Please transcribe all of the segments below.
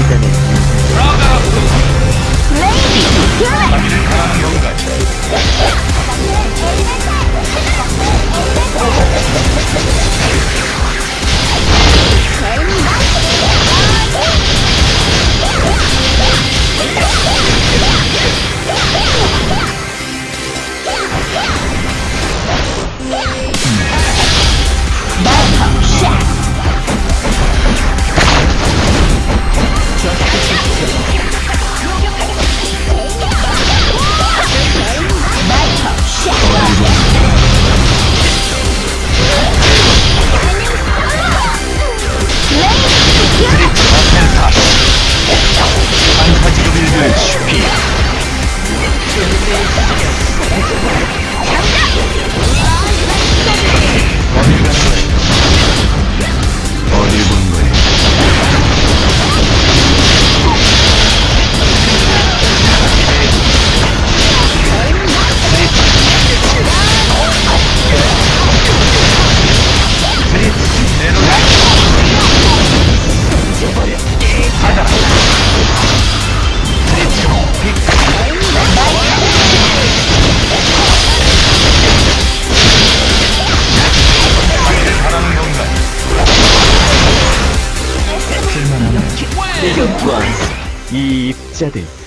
música negra. Cállate.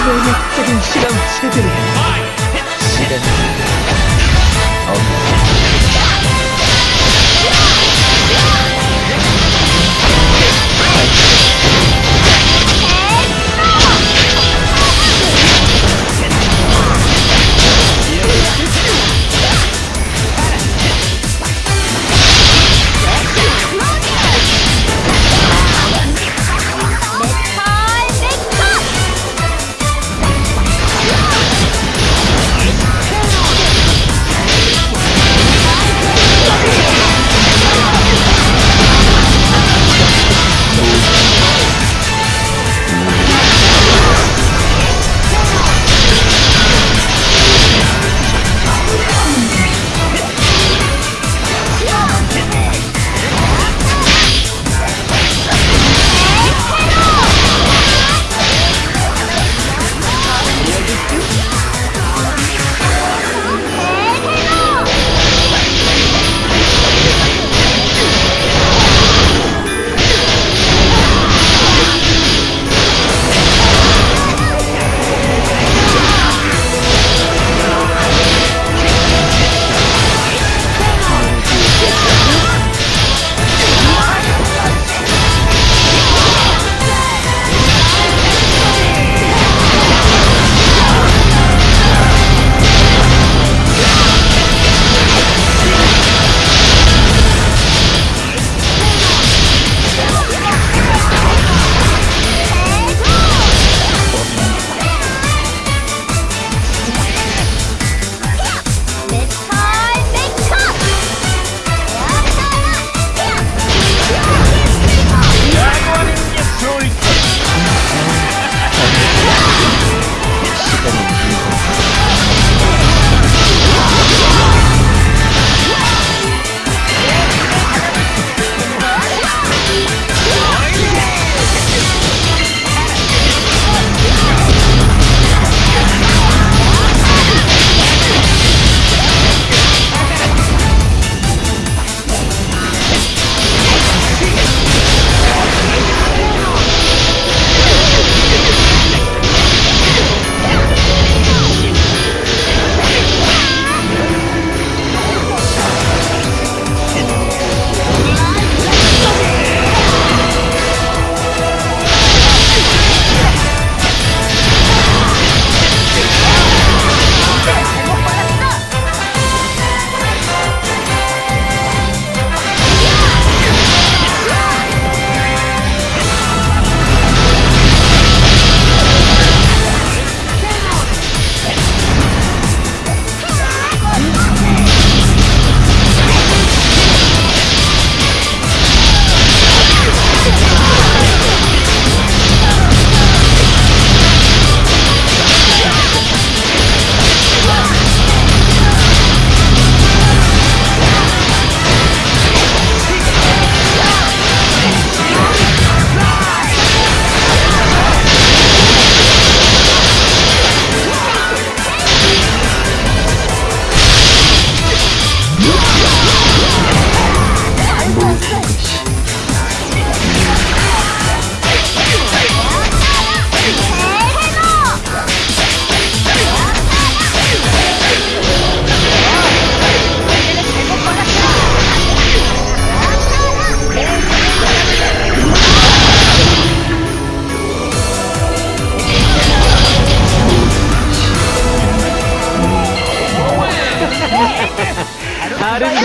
全く知らつけてる。知らん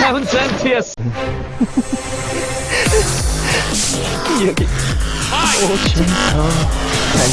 haven't sent tears. Hier geht's. Oh, schön. Oh, kein.